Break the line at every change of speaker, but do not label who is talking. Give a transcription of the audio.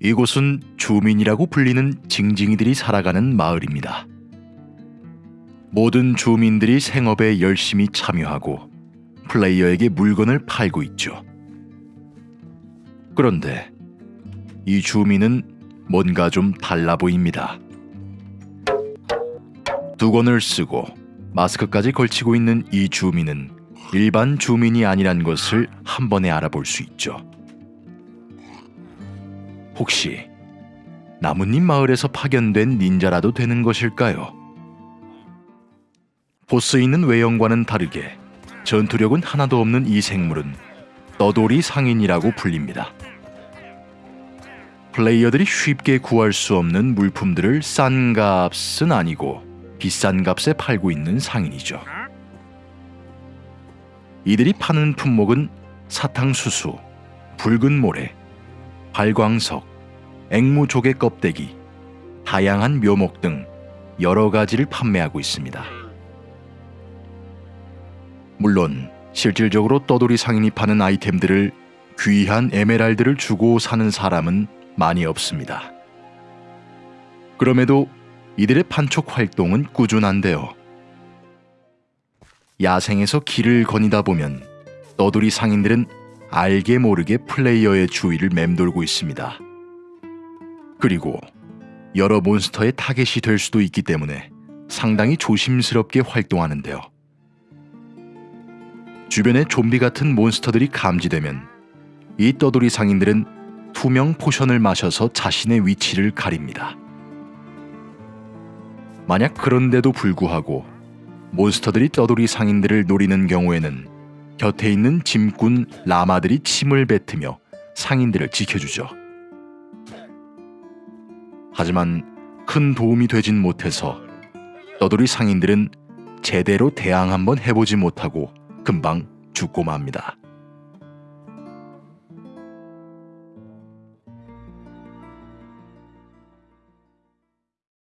이곳은 주민이라고 불리는 징징이들이 살아가는 마을입니다. 모든 주민들이 생업에 열심히 참여하고 플레이어에게 물건을 팔고 있죠. 그런데 이 주민은 뭔가 좀 달라 보입니다. 두건을 쓰고 마스크까지 걸치고 있는 이 주민은 일반 주민이 아니란 것을 한 번에 알아볼 수 있죠. 혹시 나뭇잎 마을에서 파견된 닌자라도 되는 것일까요? 보스에 있는 외형과는 다르게 전투력은 하나도 없는 이 생물은 떠돌이 상인이라고 불립니다. 플레이어들이 쉽게 구할 수 없는 물품들을 싼 값은 아니고 비싼 값에 팔고 있는 상인이죠. 이들이 파는 품목은 사탕수수, 붉은 모래, 발광석, 앵무 조개 껍데기, 다양한 묘목 등 여러 가지를 판매하고 있습니다. 물론 실질적으로 떠돌이 상인이 파는 아이템들을 귀한 에메랄드를 주고 사는 사람은 많이 없습니다. 그럼에도 이들의 판촉 활동은 꾸준한데요. 야생에서 길을 거닐다 보면 떠돌이 상인들은 알게 모르게 플레이어의 주위를 맴돌고 있습니다. 그리고 여러 몬스터의 타겟이 될 수도 있기 때문에 상당히 조심스럽게 활동하는데요. 주변에 좀비 같은 몬스터들이 감지되면 이 떠돌이 상인들은 투명 potion을 마셔서 자신의 위치를 가립니다. 만약 그런데도 불구하고 몬스터들이 떠돌이 상인들을 노리는 경우에는 곁에 있는 짐꾼 라마들이 침을 뱉으며 상인들을 지켜주죠. 하지만 큰 도움이 되진 못해서 떠돌이 상인들은 제대로 대항 한번 해보지 못하고 금방 죽고 맙니다.